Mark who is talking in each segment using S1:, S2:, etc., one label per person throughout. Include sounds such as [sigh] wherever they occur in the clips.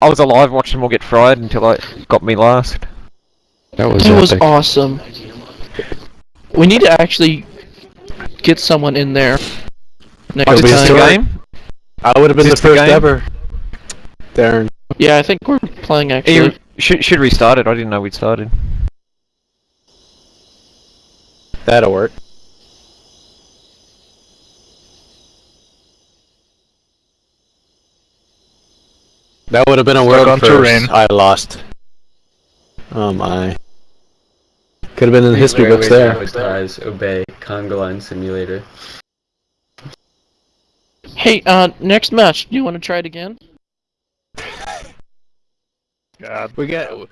S1: I was alive watching them all get fried until it got me last.
S2: That was
S3: That was awesome. We need to actually get someone in there next
S1: Is
S2: be
S1: the
S3: time.
S1: game?
S2: I would have been the
S1: this the
S2: first ever. Darren.
S3: Yeah, I think we're playing actually.
S1: you should should restart it. I didn't know we'd started.
S2: That'll work. That would have been a world
S4: on
S2: first.
S4: terrain.
S2: I lost. Oh my. Could have been in the history books
S5: ways
S2: there.
S5: advertise, obey, conga line simulator.
S3: Hey, uh, next match. Do you want to try it again?
S4: God.
S2: We got.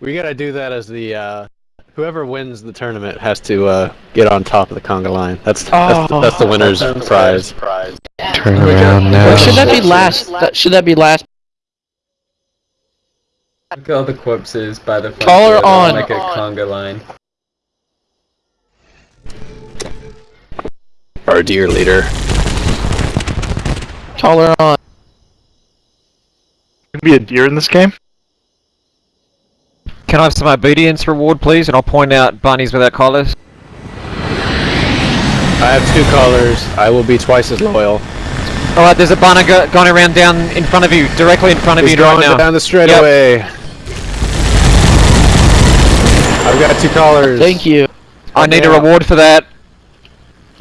S2: We gotta do that as the. uh Whoever wins the tournament has to uh, get on top of the conga line. That's that's,
S3: Oh.
S2: that's the winner's
S5: Sounds
S2: prize.
S6: Turn around
S3: Or
S6: now.
S3: should that be last? That, should that be last?
S5: Look at all the corpses by the front
S3: Call
S5: door,
S3: on.
S5: like a conga line.
S2: Our dear leader.
S3: Call her on.
S4: Can be a deer in this game?
S1: Can I have some obedience reward, please? And I'll point out bunnies without collars.
S2: I have two collars. I will be twice as loyal.
S1: All right, there's a bunny go going around down in front of you, directly in front of
S2: He's
S1: you right
S2: going
S1: now.
S2: down the straightaway. I've got two collars.
S3: Thank you.
S1: I need a reward for that.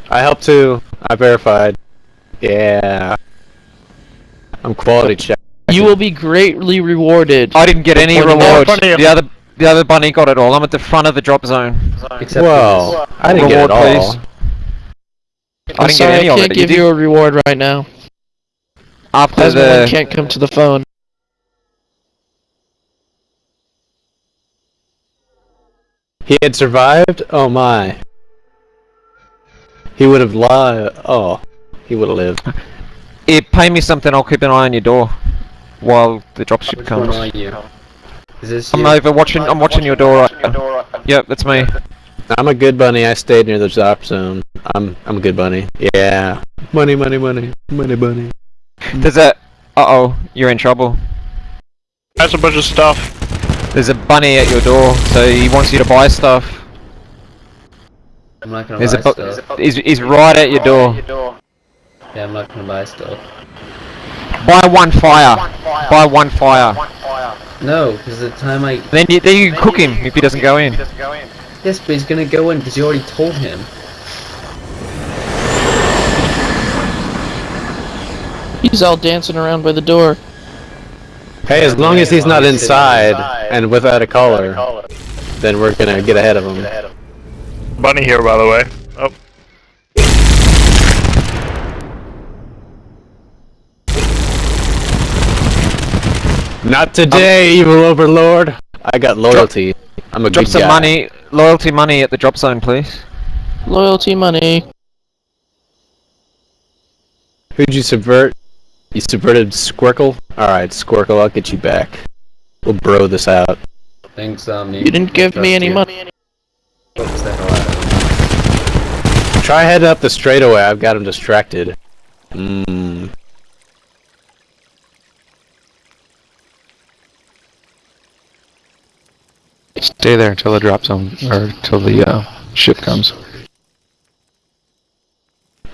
S2: I helped too. I verified. Yeah. I'm quality check.
S3: You will be greatly rewarded.
S1: I didn't get any
S3: Pointing
S1: reward. The other the other bunny got it all. I'm at the front of the drop zone.
S5: Except
S2: Whoa. I didn't
S1: Reward,
S2: get it all.
S1: please. I
S3: I'm
S1: didn't
S3: sorry,
S1: get any
S3: I can't
S1: it.
S3: give you
S1: you?
S3: a reward right now.
S1: After
S3: Husband
S1: the
S3: can't come to the phone.
S2: He had survived? Oh my. He would have lied. Oh. He would have lived.
S1: Yeah, pay me something. I'll keep an eye on your door while the dropship
S5: Which one
S1: comes.
S5: are you? Is this
S1: I'm
S5: you?
S1: over watching. I'm watching your door. Right. Yep, that's me.
S2: I'm a good bunny. I stayed near the drop zone. I'm I'm a good bunny. Yeah. Money, money, money. Money, bunny. [laughs]
S1: There's a. Uh oh, you're in trouble.
S4: That's a bunch of stuff.
S1: There's a bunny at your door, so he wants you to buy stuff.
S5: I'm not gonna
S1: There's a
S5: buy
S1: bu-
S5: stuff.
S1: he's, he's right at your door.
S5: Yeah, I'm not gonna buy stuff.
S1: Buy one fire. Buy one fire.
S5: No, because the time I...
S1: Then you, then you can cook him if he doesn't go in.
S5: Yes, but he's gonna go in because you already told him.
S3: He's all dancing around by the door.
S2: Hey, as long as he's not inside and without a collar, then we're gonna get ahead of him.
S4: Bunny here, by the way. Oh,
S2: Not today, evil overlord. I got loyalty. I'm a
S1: Drop
S2: good
S1: some
S2: guy.
S1: money, loyalty money at the drop zone, please.
S3: Loyalty money.
S2: Who'd you subvert? You subverted Squirkle? Alright, Squirkle, I'll get you back. We'll bro this out.
S5: Thanks, Omni.
S3: You didn't give me any money.
S5: Focus the hell out of
S2: Try heading up the straightaway, I've got him distracted. Mmm.
S6: Stay there until the drop zone, or until the uh, ship comes.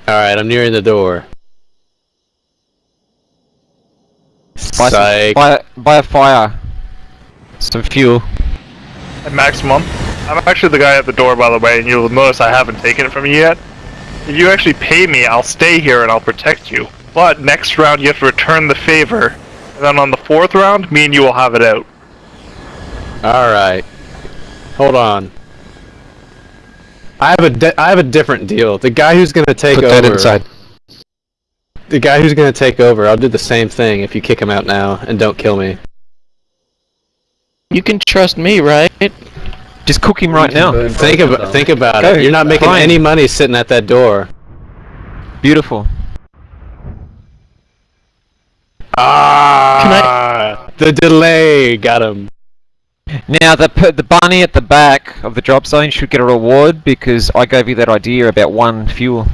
S2: Alright, I'm nearing the door.
S1: Buy, some,
S2: Psych.
S1: buy, buy a fire. Some fuel.
S4: at maximum. I'm actually the guy at the door, by the way, and you'll notice I haven't taken it from you yet. If you actually pay me, I'll stay here and I'll protect you. But next round, you have to return the favor. And then on the fourth round, me and you will have it out.
S2: Alright. Hold on. I have a di- I have a different deal. The guy who's gonna take
S6: Put
S2: over.
S6: that inside.
S2: The guy who's gonna take over, I'll do the same thing if you kick him out now and don't kill me.
S3: You can trust me, right?
S1: Just cook him right now.
S5: Burn
S2: Think
S5: both of
S2: about think about
S1: Go,
S2: it. You're not making
S1: fine.
S2: any money sitting at that door.
S1: Beautiful.
S2: Ah! The delay got him.
S1: Now the the bunny at the back of the drop zone should get a reward because I gave you that idea about one fuel.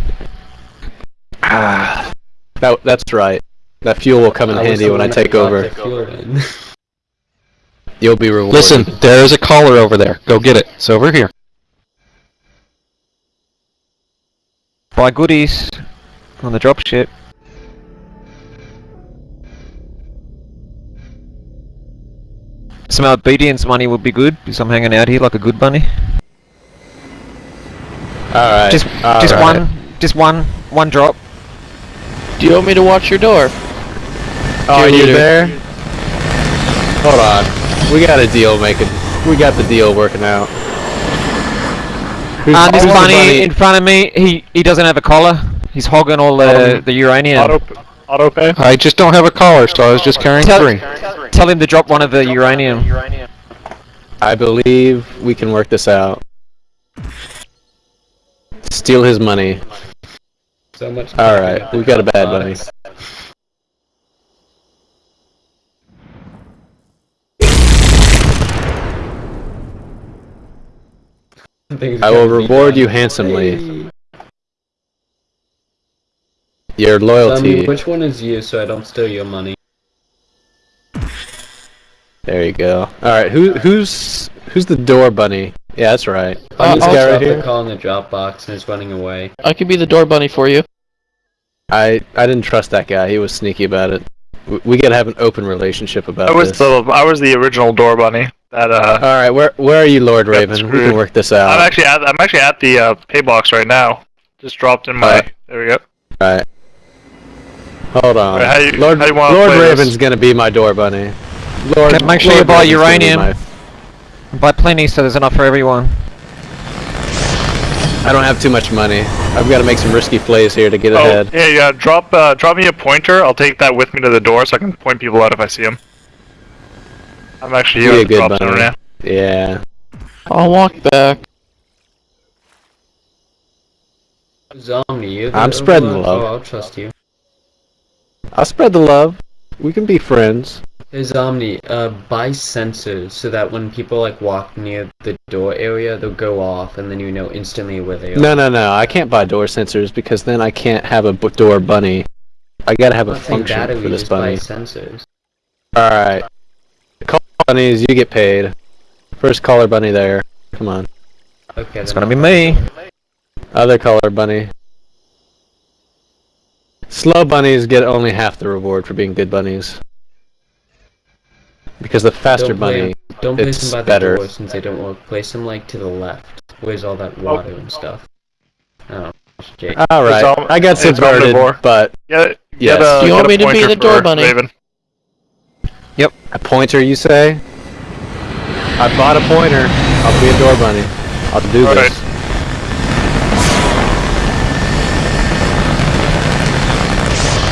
S2: Ah. That, that's right. That fuel will come in
S5: I
S2: handy when I take over.
S5: the. [laughs]
S2: You'll be rewarded.
S6: Listen, there's a caller over there. Go get it. It's over here.
S1: Buy goodies on the dropship. Some obedience money would be good because I'm hanging out here like a good bunny.
S2: Alright.
S1: Just, just
S2: alright.
S1: one, just one, one drop.
S3: Do you want me to watch your door?
S2: Oh,
S3: Dear
S2: you there? Hold on. We got a deal making. We got the deal working out. Who's-
S1: Uh, this
S2: who's the
S1: bunny, in front of me, he he doesn't have a collar. He's hogging all the
S4: Um,
S1: the uranium.
S4: Auto, auto pay.
S6: I just don't have a collar, so I was just carrying
S1: Tell,
S6: three.
S1: tell him to drop one of the uranium. uranium.
S2: I believe we can work this out. Steal his money.
S5: So much.
S2: Alright, we've got a bad bunny. I will reward you handsomely. Your
S5: Tell me
S2: loyalty.
S5: which one is you so I don't steal your money.
S2: There you go. Alright, who who's who's the door bunny? Yeah, that's right.
S3: Uh,
S2: this
S3: I'll
S2: guy right
S5: Drop
S2: here.
S5: call in the Dropbox and is running away.
S3: I could be the door bunny for you.
S2: I I didn't trust that guy. He was sneaky about it. We, we gotta have an open relationship about
S4: I was
S2: this.
S4: the I was the original door bunny. That uh,
S2: All right, where where are you, Lord
S4: Got
S2: Raven? We can work this out.
S4: I'm
S2: out.
S4: actually at I'm actually at the uh, pay box right now. Just dropped in my.
S2: Alright.
S4: There we go.
S2: All right. Hold on.
S4: Alright, how you-
S2: Lord
S4: how you
S2: Lord
S4: play this?
S2: Raven's gonna be my door bunny. Lord,
S1: Okay, make sure
S2: Lord
S1: you buy
S2: Raven's gonna be
S1: uranium.
S2: My-
S1: Buy plenty so there's enough for everyone.
S2: I don't have too much money. I've got to make some risky plays here to get
S4: Oh
S2: ahead.
S4: yeah, yeah. Drop uh, drop me a pointer. I'll take that with me to the door so I can point people out if I see them. I'm actually
S2: Be
S4: here
S2: a
S4: at the
S2: good
S4: drop center
S2: bunny.
S4: now.
S2: Yeah.
S3: I'll walk back.
S5: Zomni, you.
S2: I'm spreading the love.
S5: Oh, I'll trust you.
S2: I'll spread the love. We can be friends.
S5: Hey Omni, uh, buy sensors so that when people like walk near the door area, they'll go off, and then you know instantly where they are.
S2: No, no, no. I can't buy door sensors because then I can't have a b- door bunny. I gotta have a
S5: I'm saying
S2: function
S5: batteries,
S2: for this
S5: buy
S2: bunny.
S5: sensors.
S2: Alright. Call bunnies, you get paid. First caller bunny there. Come on.
S5: Okay.
S1: It's gonna be me.
S2: Other caller bunny. Slow bunnies get only half the reward for being good bunnies. Because the faster
S5: Don't play
S2: bunny.
S5: 'em- Don't place
S2: it's
S5: them by
S2: better.
S5: the door since they don't work. Place them like to the left. Where's all that water and stuff? Oh, Jake.
S2: Alright.
S4: It's om-
S2: I got
S4: it's
S2: subverted, but
S4: Yeah.
S2: Yes.
S4: Get a,
S3: Do you want me to be the door bunny?
S4: Raven.
S2: a pointer you say? I bought a pointer. I'll be a door bunny. I'll do
S4: Alright.
S2: this.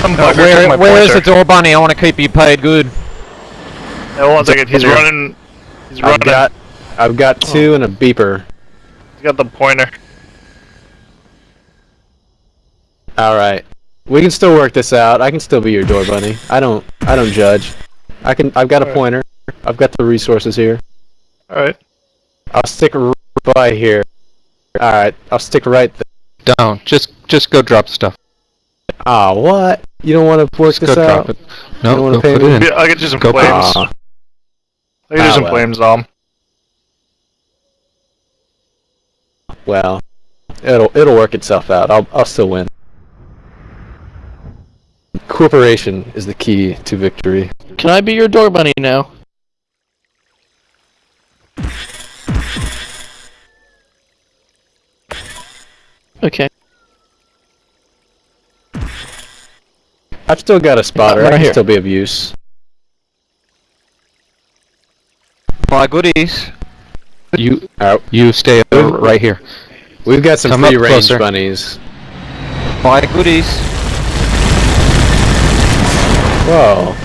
S4: Some
S1: Uh,
S4: bugger
S1: where, where is the door bunny? I want to keep you paid good.
S4: Yeah, hold on a second. He's
S2: Here.
S4: running. He's
S2: I've
S4: running.
S2: got I've got two and a beeper.
S4: He's got the pointer.
S2: Alright. We can still work this out. I can still be your door bunny. I don't I don't judge. I can I've got a
S4: Alright.
S2: pointer. I've got the resources here.
S4: All right.
S2: I'll stick right by here. Alright, I'll stick right there.
S6: Down. Just just go drop stuff.
S2: Ah, what? You don't want to work
S6: Just go
S2: this
S6: drop
S2: out?
S6: it.
S2: You
S6: No,
S2: don't wanna
S6: go
S2: pay
S6: put
S2: me?
S6: it in.
S4: Yeah, I'll get you some
S6: Go
S4: flames. I'll get you
S2: Ah,
S4: some
S2: well.
S4: flames, Dom.
S2: well, it'll it'll work itself out. I'll I'll still win. Cooperation is the key to victory.
S3: Can I be your door bunny now? Okay.
S2: I've still got a spotter.
S3: Right
S2: I can
S3: here.
S2: still be of use.
S1: Buy goodies.
S6: You
S2: Alright,
S6: you stay uh, right here.
S2: we've got some
S6: Come
S2: free range
S6: closer.
S2: bunnies.
S1: Buy goodies.
S2: Whoa.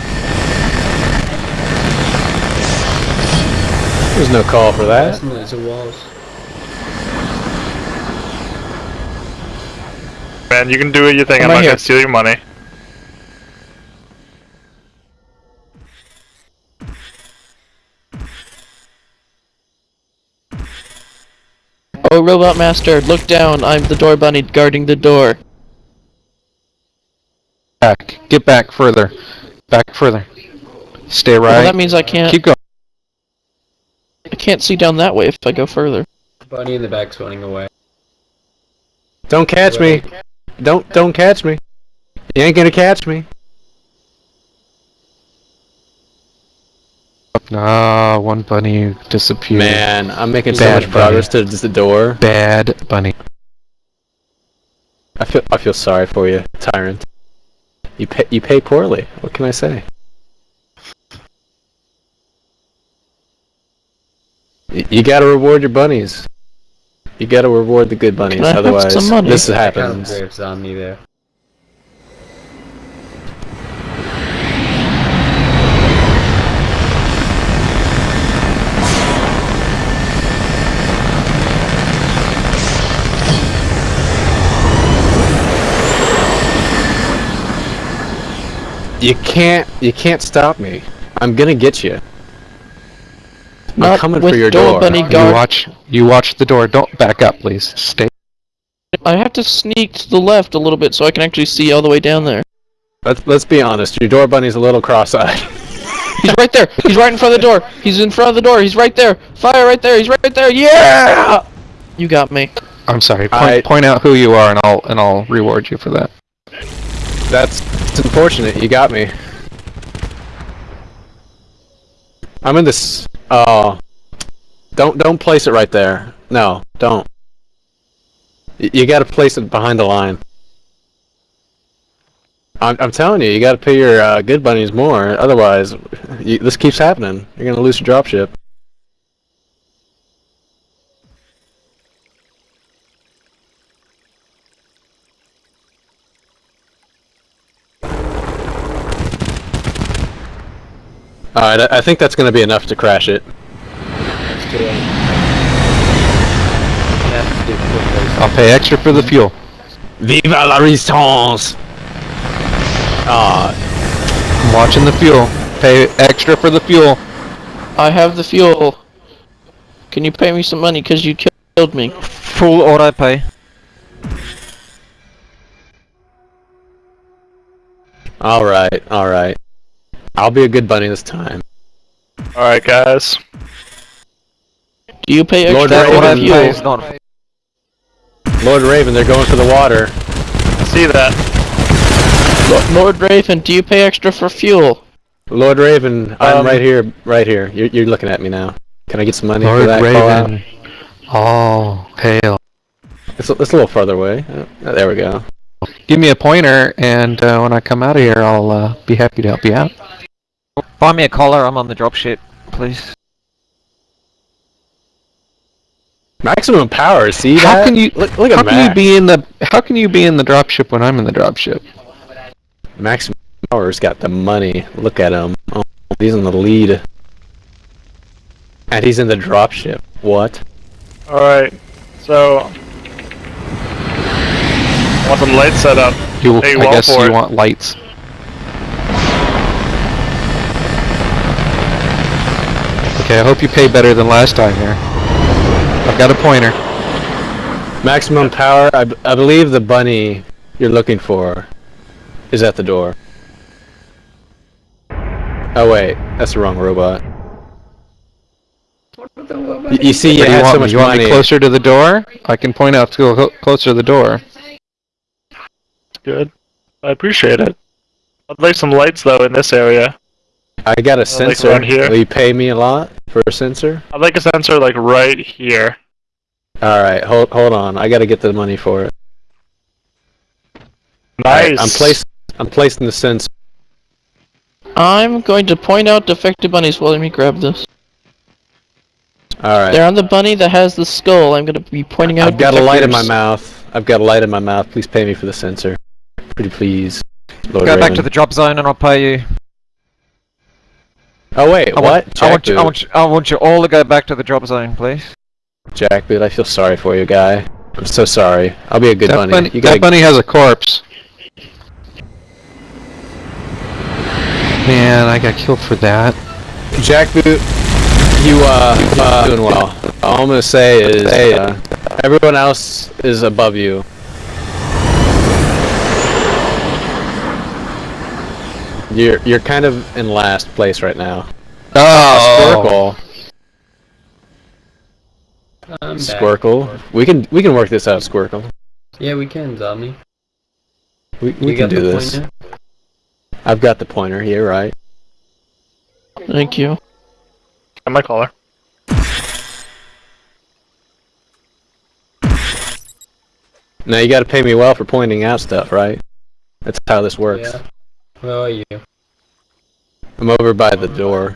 S2: There's no call for that.
S5: Some walls.
S4: Man, you can do what you think.
S3: I'm,
S4: I'm not
S3: here.
S4: gonna steal your money.
S3: Robot Master, look down. I'm the door bunny guarding the door.
S6: Back. get back further. Back further. Stay
S3: Well,
S6: right.
S3: that means I can't.
S6: Keep going.
S3: I can't see down that way if I go further.
S5: Bunny in the back's running away.
S2: Don't catch me. Don't don't catch me. You ain't gonna catch me.
S6: Ah, one bunny disappeared.
S2: Man, I'm making so
S6: Bad
S2: much progress to just the door.
S6: Bad bunny.
S2: I feel I feel sorry for you, tyrant. You pay you pay poorly. What can I say? Y- You gotta reward your bunnies. You gotta reward the good bunnies,
S3: Can
S2: otherwise
S3: some money?
S2: this
S5: I found
S2: happens.
S5: Graves on me there.
S2: You can't you can't stop me. I'm gonna get you. I'm
S3: Not
S2: coming
S3: with
S2: for your
S3: door
S2: door.
S3: bunny
S6: You watch. You watch the door. Don't back up, please. Stay.
S3: I have to sneak to the left a little bit so I can actually see all the way down there.
S2: Let's let's be honest. Your door bunny's a little cross-eyed. [laughs]
S3: He's right there. He's right in front of the door. He's in front of the door. He's right there. Fire right there. He's right there. Yeah! You got me.
S6: I'm sorry. Point,
S2: I-
S6: point out who you are, and I'll and I'll reward you for that.
S2: That's unfortunate. You got me. I'm in this. Oh, don't don't place it right there. No, don't. Y- You got to place it behind the line. I'm I'm telling you, you got to pay your uh, good bunnies more. Otherwise, you, this keeps happening. You're gonna lose your dropship. All right, I, I think that's gonna be enough to crash it.
S5: Let's do it. You have to do quick
S6: I'll pay extra for the fuel.
S2: Viva la resistance! Ah,
S6: I'm watching the fuel. Pay extra for the fuel.
S3: I have the fuel. Can you pay me some money because you killed me?
S1: Full I pay.
S2: all right, all right. I'll be a good bunny this time.
S4: Alright, guys.
S3: Do you pay extra
S2: Lord
S3: for
S2: Raven,
S3: the
S2: you-
S3: fuel?
S1: not.
S2: Lord Raven, they're going for the water.
S4: I see that.
S3: Lord Raven, do you pay extra for fuel?
S2: Lord Raven, I'm
S4: Um,
S2: right here, right here. You're, you're looking at me now. Can I get some money for
S6: Lord
S2: that call out?
S6: Raven. All hail.
S2: It's, a- it's a little further away. Uh, there we go.
S6: Give me a pointer, and uh, when I come out of here, I'll uh, be happy to help you out.
S1: Buy me a collar. I'm on the dropship, please.
S2: Maximum power. See
S6: How
S2: that?
S6: can you-
S2: look? Look
S6: How
S2: at
S6: can you be in the? How can you be in the dropship when I'm in the dropship?
S2: Maximum power's got the money. Look at him. Oh, he's in the lead. And he's in the dropship. What?
S4: Alright, so. Want some lights set up.
S6: You,
S4: Hey,
S6: I guess you
S4: it.
S6: want lights. Okay, I hope you pay better than last time here. I've got a pointer.
S2: Maximum power. I, b- I believe the bunny you're looking for is at the door. Oh wait, that's the wrong robot. Y- you see, you
S6: What you
S2: had
S6: want
S2: so
S6: me?
S2: much
S6: You want
S2: money.
S6: me closer to the door? I can point out to go closer to the door.
S4: Good. I appreciate it. I'd like some lights though in this area.
S2: I got a
S4: like
S2: sensor.
S4: around here.
S2: Will you pay me a lot for a sensor?
S4: I'd like a sensor like right here.
S2: All right, hold hold on. I got to get the money for it.
S4: Nice.
S2: I'm placed. I'm placing the sensor.
S3: I'm going to point out defective bunnies. Well, let me grab this.
S2: All right.
S3: They're on the bunny that has the skull. I'm going to be pointing out
S2: I've got a light in my mouth. I've got a light in my mouth. Please pay me for the sensor. Pretty please. Lord
S1: Go back to the drop zone and I'll pay you.
S2: Oh wait,
S1: I
S2: what?
S1: Want, I want you. I want you. I want you all to go back to the drop zone, please.
S2: Jackboot, I feel sorry for you, guy. I'm so sorry. I'll be a good
S6: that
S2: bunny.
S6: bunny,
S2: You
S6: that bunny has a corpse. Man, I got killed for that.
S2: Jackboot. You uh, uh doing well. All I'm gonna say is uh, everyone else is above you. You're you're kind of in last place right now.
S6: Oh!
S2: Squircle,
S5: I'm back.
S2: We can we can work this out, Squircle.
S5: Yeah, we can, zombie.
S2: We, we
S5: you
S2: can
S5: got
S2: do
S5: the
S2: this.
S5: pointer?
S2: I've got the pointer here, right?
S3: Thank you.
S4: And my collar.
S2: Now you got to pay me well for pointing out stuff, right? That's how this works.
S5: Yeah. Where are you?
S2: I'm over by the door.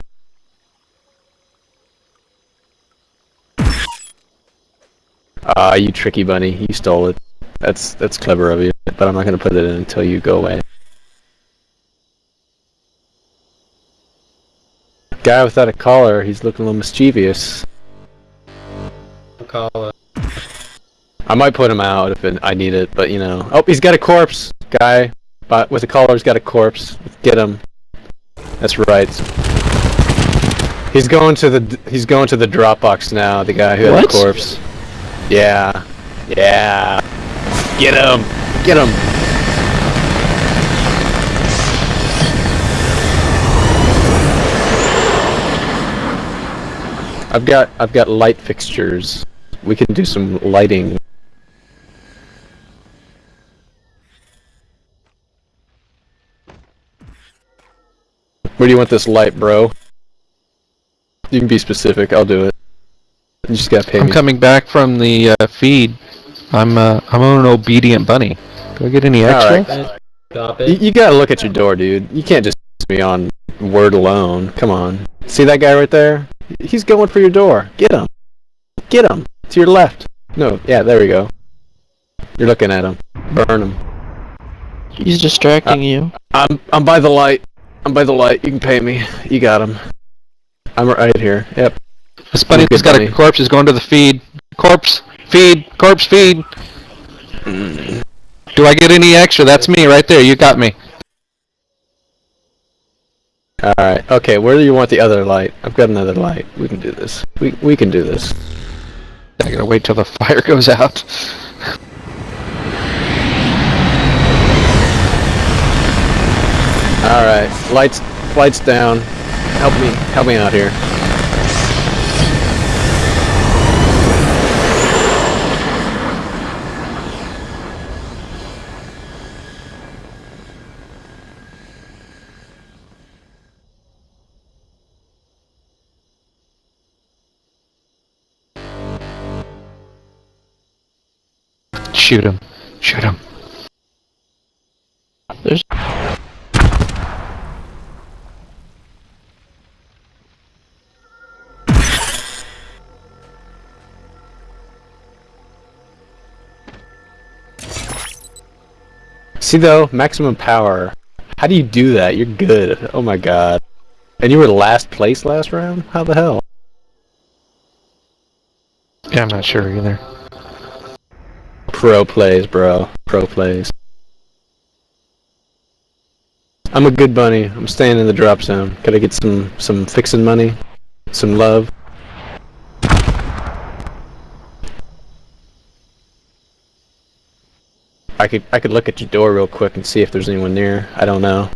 S2: Ah, you tricky bunny. You stole it. That's that's clever of you, but I'm not gonna put it in until you go away. Guy without a collar, he's looking a little mischievous.
S5: Call it.
S2: I might put him out if it, I need it, but you know. Oh, he's got a corpse. Guy, with the collar's got a corpse. Get him. That's right. He's going to the he's going to the Dropbox now. The guy who had
S3: What?
S2: the corpse. Yeah, yeah. Get him. Get him. I've got I've got light fixtures. We can do some lighting. Where do you want this light, bro? You can be specific. I'll do it. You just gotta pay
S6: I'm
S2: me.
S6: coming back from the uh, feed. I'm uh, I'm an obedient bunny. Do I get any extra?
S2: Alright.
S5: Stop
S2: You,
S5: it.
S2: you gotta look at your door, dude. You can't just be on word alone. Come on. See that guy right there? He's going for your door. Get him. Get him. To your left. No, yeah, there we go. You're looking at him. Burn him.
S3: He's distracting you.
S2: I'm I'm by the light. I'm by the light. You can pay me. You got him. I'm right here. Yep.
S6: This bunny's got a corpse. Is going to the feed. Corpse feed. Corpse feed. Do I get any extra? That's me right there. You got me.
S2: All right. Okay. Where do you want the other light? I've got another light. We can do this. We we can do this.
S6: I gotta wait till the [laughs] fire goes out.
S2: All right. Lights lights down. Help me. Help me out here.
S6: Shoot him. Shoot him.
S3: There's
S2: See though, maximum power. How do you do that? You're good. Oh my god. And you were last place last round? How the hell?
S6: Yeah, I'm not sure either.
S2: Pro plays, bro. Pro plays. I'm a good bunny. I'm staying in the drop zone. Could I get some some fixing money? Some love? I could I could look at your door real quick and see if there's anyone there. I don't know.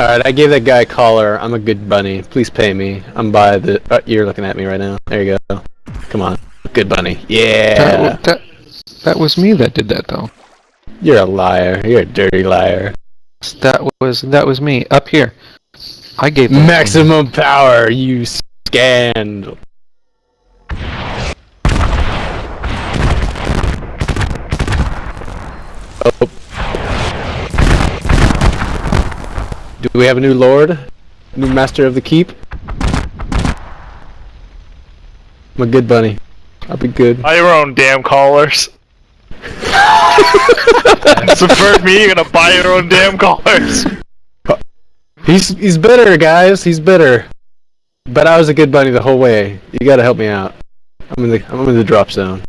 S2: Alright, I gave that guy a collar. I'm a good bunny. Please pay me. I'm by the. Uh, you're looking at me right now. There you go. Come on. Good bunny. Yeah!
S6: That, that, that was me that did that though.
S2: You're a liar. You're a dirty liar.
S6: That was that was me up here. I gave that-
S2: Maximum power, you scanned. Oh. Do we have a new lord? New master of the keep? I'm a good bunny. I'll be good.
S4: Buy your own damn collars. [laughs] Subvert me, you're gonna buy your own damn cars.
S2: He's he's bitter, guys. He's bitter. But I was a good bunny the whole way. You gotta help me out. I'm in the I'm in the drop zone.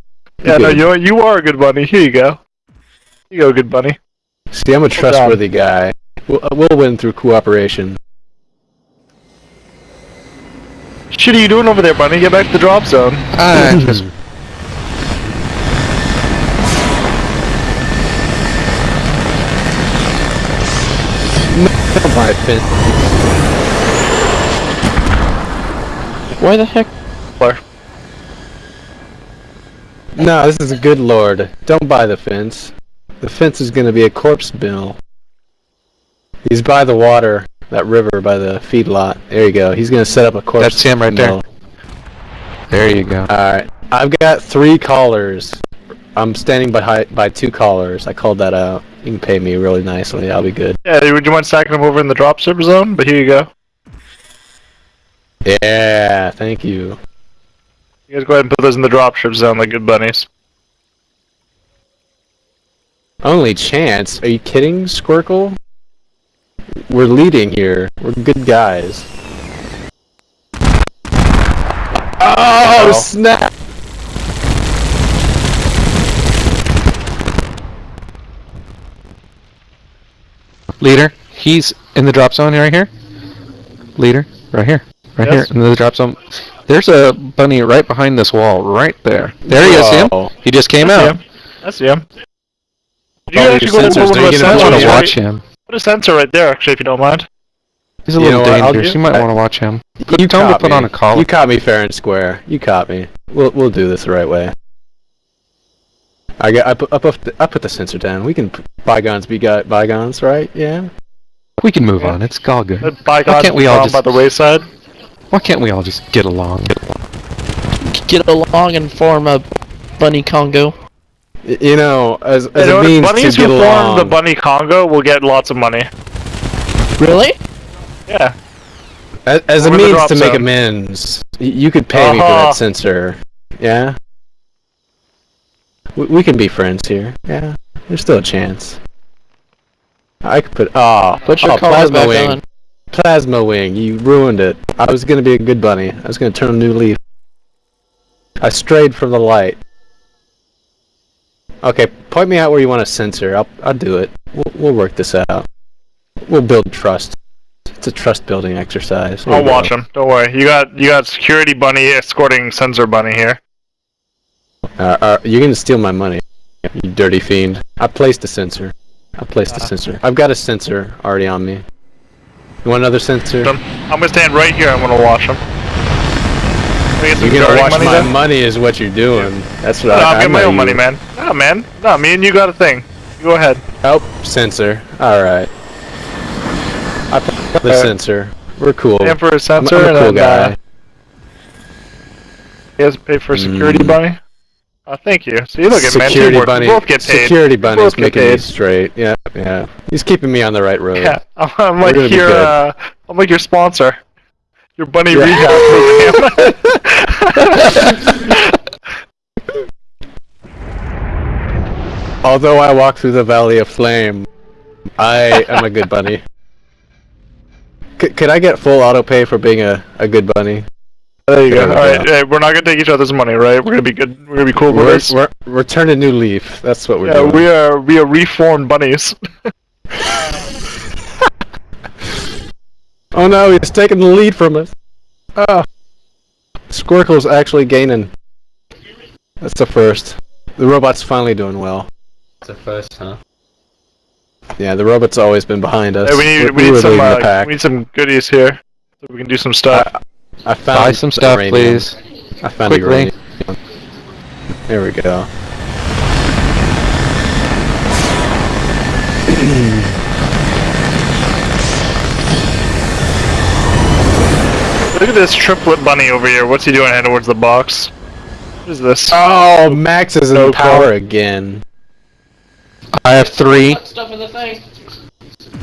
S4: Yeah, no, you you are a good bunny. Here you go. Here you go, good bunny.
S2: See, I'm a trustworthy guy. We'll, uh, we'll win through cooperation.
S4: Shit are you doing over there, Bunny? Get back to the drop zone.
S6: Ah, [laughs] [laughs]
S2: buy fin.
S3: Why the heck? Where?
S2: No, this is a good lord. Don't buy the fence. The fence is gonna be a corpse mill. He's by the water, that river by the feedlot. There you go. He's gonna set up a corpse
S6: That's him right there. there you go.
S2: Alright. I've got three callers. I'm standing by by two callers. I called that out. You can pay me really nicely. I'll be good.
S4: Yeah, would you mind stacking them over in the drop server zone? But here you go.
S2: Yeah, thank you.
S4: You guys go ahead and put those in the dropship zone like good bunnies.
S2: Only chance? Are you kidding, Squirkle? We're leading here. We're good guys. Oh,
S4: Oh.
S2: snap!
S6: Leader, he's in the drop zone right here. Leader, right here, right
S4: Yes.
S6: here in the drop zone. There's a bunny right behind this wall, right there. There he is. Him? He just came
S4: I
S6: out.
S4: him. I see him. You
S2: Oh,
S4: guys
S2: your
S4: actually go ahead and
S2: sensors,
S4: put one
S2: don't you
S4: the
S2: get
S6: want to watch him.
S4: Put a sensor right there, actually, if you don't mind.
S6: He's a
S2: You
S6: little
S2: know what, I'll
S6: dangerous. You might
S2: I-
S6: want to watch him. Put,
S2: You
S6: tell him to
S2: caught
S6: put
S2: me.
S6: on a collar.
S2: You caught me fair and square. You caught me. We'll we'll do this the right way. I got I put I put the, I put the sensor down. We can bygones be got bygones, right? Yeah.
S6: we can move
S4: Yeah.
S6: on. It's all good.
S4: The bygones
S6: can't we all just-
S4: by the wayside.
S6: Why can't we all just get along?
S3: Get along and form a bunny Congo.
S2: Y- You know, as as
S4: You know,
S2: a
S4: if
S2: means
S4: bunnies
S2: to
S4: who
S2: get
S4: form
S2: along.
S4: the bunny Congo will get lots of money.
S3: Really?
S4: Yeah.
S2: As, as a means
S4: drop
S2: to make
S4: zone.
S2: amends, you could pay me for
S4: Uh-huh.
S2: that sensor. Yeah. We, we can be friends here. Yeah. There's still a chance. I could put. Oh,
S3: Put your
S2: oh, plasma
S3: back
S2: wing.
S3: on.
S2: Plasma wing. You ruined it. I was gonna be a good bunny. I was gonna turn a new leaf. I strayed from the light. Okay, point me out where you want a sensor. I'll I'll do it. We'll we'll work this out. We'll build trust. It's a trust building exercise. There
S4: I'll
S2: you go.
S4: watch him. Don't worry. You got you got security bunny escorting sensor bunny here.
S2: Uh, uh, you're gonna steal my money, you dirty fiend. I placed a sensor. I placed a
S4: Uh.
S2: sensor. I've got a sensor already on me. You want another sensor?
S4: I'm I'm gonna stand right here. I'm gonna watch him. Can I get some
S2: You're gonna watch
S4: money
S2: my
S4: then?
S2: money is what you're doing. That's
S4: No,
S2: what I,
S4: I'll
S2: I
S4: get my
S2: know
S4: own money, man. No, man. No, me and you got a thing. You go ahead.
S2: Oh, sensor. Alright. I put the
S4: Uh,
S2: sensor. We're cool.
S4: Pay for a
S2: I'm,
S4: sensor
S2: I'm a
S4: and
S2: cool
S4: then
S2: guy.
S4: uh, he has to pay for a security
S2: Mm.
S4: Oh, thank you. See, look at.
S2: Security bunny.
S4: Both get paid.
S2: Security
S4: bunny get
S2: making me straight. Yeah, yeah. He's keeping me on the right road.
S4: Yeah, I'm, like your uh, I'm like your sponsor. Your bunny
S2: Yeah.
S4: rehab program. [laughs]
S2: Although I walk through the valley of flame, I am a good bunny. C- could I get full auto pay for being a, a good bunny?
S4: There you go.
S2: There we
S4: All right,
S2: go.
S4: hey, we're not gonna take each other's money, right? We're gonna be good. We're gonna be cool with
S2: We're,
S4: this.
S2: we're, we're turning new leaf. That's what we're
S4: Yeah,
S2: doing.
S4: we are we are reformed bunnies. [laughs]
S2: Oh no, he's taking the lead from us. Oh. Squirkle's actually gaining. That's the first. The robot's finally doing well.
S5: It's a first, huh?
S2: Yeah, the robot's always been behind us.
S4: Hey, we need
S2: we
S4: we
S2: were
S4: need some
S2: leading the
S4: uh,
S2: pack.
S4: we need some goodies here, so we can do some stuff.
S2: I found
S6: Buy some stuff,
S2: uranium.
S6: please.
S2: I found
S6: Quickly.
S2: uranium. There we go. [clears throat]
S4: Look at this triplet bunny over here. What's he doing heading towards the box? What is this?
S2: Oh, Max is in
S4: No
S2: power
S4: call.
S2: again.
S6: I have three.
S3: Stuff in the thing.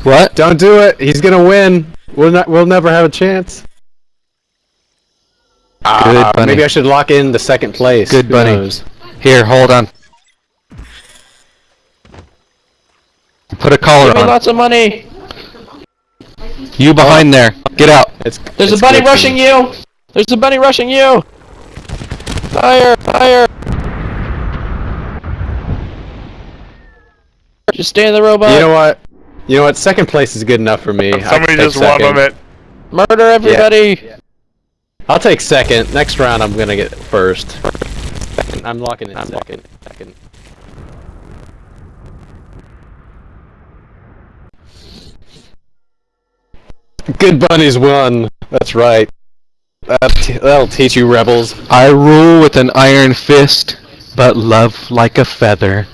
S6: What?
S2: Don't do it. He's gonna win. We'll not. We'll never have a chance. Ah,
S6: bunny.
S2: Maybe I should lock in the second place.
S6: Good
S2: Who
S6: bunny.
S2: knows?
S6: Here, hold on. Put a collar
S3: Give me
S6: on.
S3: lots of money.
S6: You behind there. Get out.
S2: It's,
S3: There's a
S2: it's
S3: bunny rushing you. There's a bunny rushing you. Fire! Fire! Just stay in the robot.
S2: You know what? You know what? Second place is good enough for me.
S4: Somebody
S2: take
S4: just one
S2: second.
S4: of it.
S3: Murder everybody!
S2: I'll take second. Next round, I'm gonna get first. I'm locking in second. second. Good bunnies won. That's right. That that'll teach you rebels.
S6: I rule with an iron fist, but love like a feather.